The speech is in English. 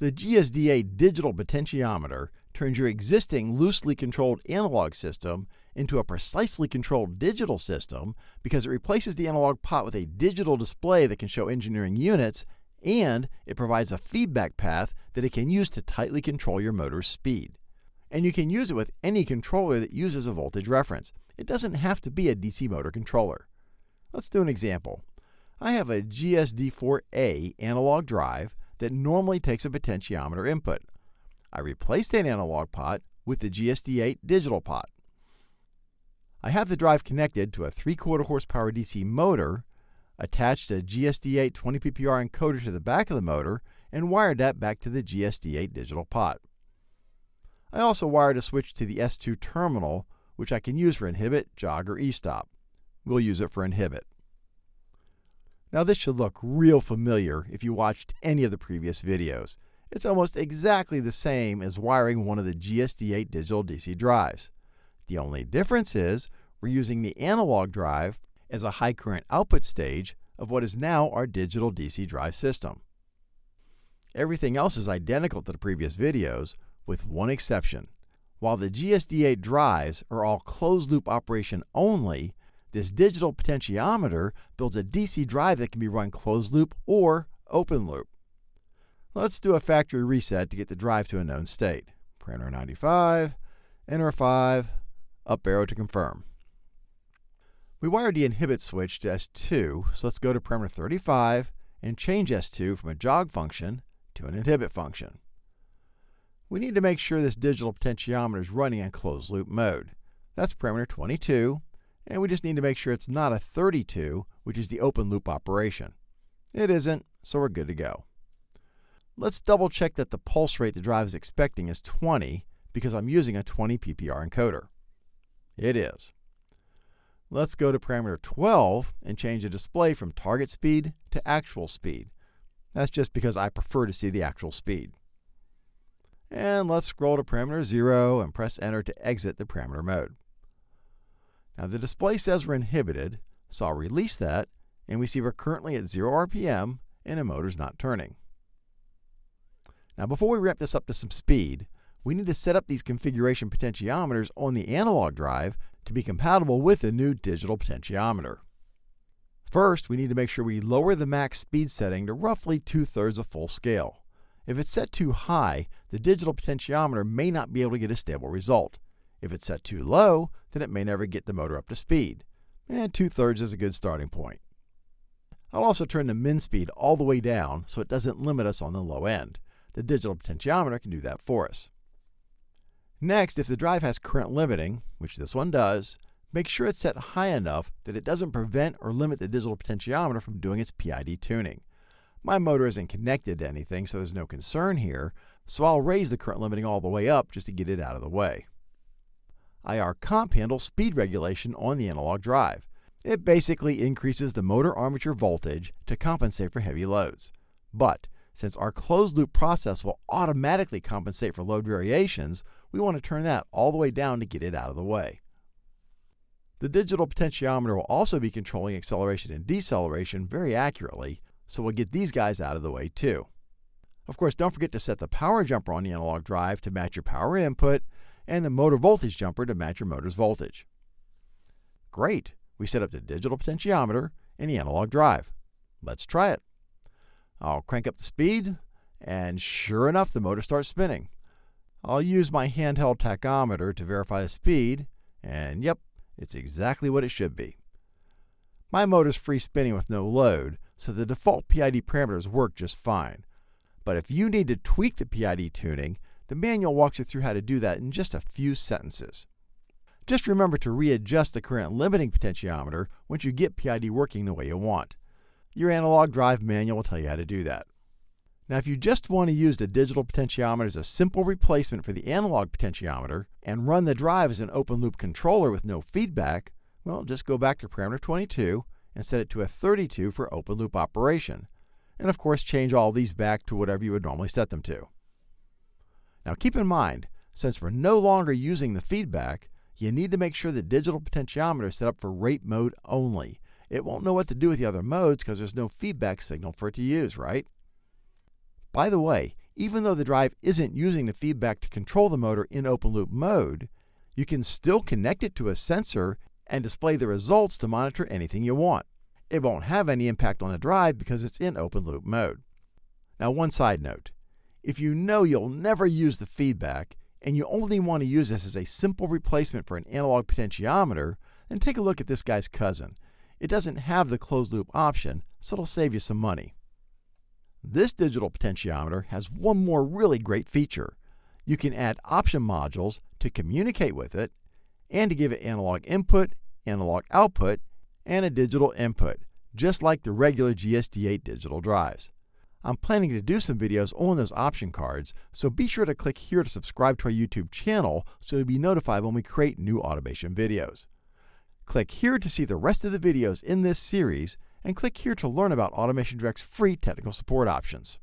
The GSD8 digital potentiometer turns your existing loosely controlled analog system into a precisely controlled digital system because it replaces the analog pot with a digital display that can show engineering units and it provides a feedback path that it can use to tightly control your motor's speed. And you can use it with any controller that uses a voltage reference. It doesn't have to be a DC motor controller. Let's do an example. I have a GSD4A analog drive that normally takes a potentiometer input. I replaced that analog pot with the GSD8 digital pot. I have the drive connected to a 3 quarter horsepower DC motor, attached a GSD8 20 PPR encoder to the back of the motor, and wired that back to the GSD8 digital pot. I also wired a switch to the S2 terminal, which I can use for inhibit, jog, or e-stop. We'll use it for inhibit. Now this should look real familiar if you watched any of the previous videos. It's almost exactly the same as wiring one of the GSD8 digital DC drives. The only difference is we're using the analog drive as a high current output stage of what is now our digital DC drive system. Everything else is identical to the previous videos, with one exception. While the GSD8 drives are all closed loop operation only, this digital potentiometer builds a DC drive that can be run closed loop or open loop. Let's do a factory reset to get the drive to a known state. Parameter 95, enter 5, up arrow to confirm. We wired the inhibit switch to S2, so let's go to parameter 35 and change S2 from a jog function to an inhibit function. We need to make sure this digital potentiometer is running in closed loop mode. That's parameter 22, and we just need to make sure it's not a 32, which is the open loop operation. It isn't, so we're good to go. Let's double check that the pulse rate the drive is expecting is 20 because I'm using a 20 PPR encoder. It is. Let's go to parameter 12 and change the display from target speed to actual speed. That's just because I prefer to see the actual speed. And let's scroll to parameter 0 and press enter to exit the parameter mode. Now the display says we're inhibited, so I'll release that, and we see we're currently at 0 RPM and the motor's not turning. Now before we ramp this up to some speed, we need to set up these configuration potentiometers on the analog drive to be compatible with the new digital potentiometer. First, we need to make sure we lower the max speed setting to roughly two-thirds of full scale. If it's set too high, the digital potentiometer may not be able to get a stable result. If it's set too low, then it may never get the motor up to speed. And two-thirds is a good starting point. I'll also turn the min speed all the way down so it doesn't limit us on the low end. The digital potentiometer can do that for us. Next, if the drive has current limiting, which this one does, make sure it's set high enough that it doesn't prevent or limit the digital potentiometer from doing its PID tuning. My motor isn't connected to anything, so there's no concern here, so I'll raise the current limiting all the way up just to get it out of the way. IR comp handles speed regulation on the analog drive. It basically increases the motor armature voltage to compensate for heavy loads. But since our closed loop process will automatically compensate for load variations, we want to turn that all the way down to get it out of the way. The digital potentiometer will also be controlling acceleration and deceleration very accurately, so we'll get these guys out of the way too. Of course, don't forget to set the power jumper on the analog drive to match your power input and the motor voltage jumper to match your motor's voltage. Great! We set up the digital potentiometer and the analog drive. Let's try it. I'll crank up the speed, and sure enough, the motor starts spinning. I'll use my handheld tachometer to verify the speed, and yep, it's exactly what it should be. My motor's free spinning with no load, so the default PID parameters work just fine. But if you need to tweak the PID tuning, the manual walks you through how to do that in just a few sentences. Just remember to readjust the current limiting potentiometer once you get PID working the way you want. Your analog drive manual will tell you how to do that. Now, if you just want to use the digital potentiometer as a simple replacement for the analog potentiometer and run the drive as an open loop controller with no feedback, well, just go back to parameter 22 and set it to a 32 for open loop operation. And of course, change all these back to whatever you would normally set them to. Now, keep in mind, since we're no longer using the feedback, you need to make sure the digital potentiometer is set up for rate mode only. It won't know what to do with the other modes because there's no feedback signal for it to use, right? By the way, even though the drive isn't using the feedback to control the motor in open loop mode, you can still connect it to a sensor and display the results to monitor anything you want. It won't have any impact on the drive because it's in open loop mode. Now, one side note if you know you'll never use the feedback and you only want to use this as a simple replacement for an analog potentiometer, then take a look at this guy's cousin. It doesn't have the closed loop option, so it'll save you some money. This digital potentiometer has one more really great feature. You can add option modules to communicate with it and to give it analog input, analog output, and a digital input, just like the regular GSD8 digital drives. I'm planning to do some videos on those option cards, so be sure to click here to subscribe to our YouTube channel so you'll be notified when we create new automation videos. Click here to see the rest of the videos in this series, and click here to learn about Automation Direct's free technical support options.